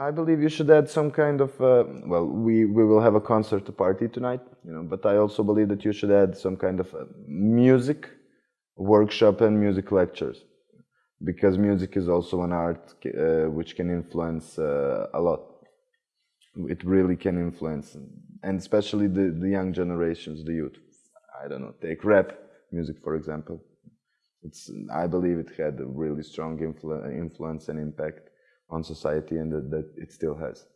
I believe you should add some kind of uh, well, we we will have a concert party tonight, you know. But I also believe that you should add some kind of uh, music workshop and music lectures, because music is also an art uh, which can influence uh, a lot. It really can influence, and especially the the young generations, the youth. I don't know. Take rap music for example. It's I believe it had a really strong influ influence and impact on society and that, that it still has.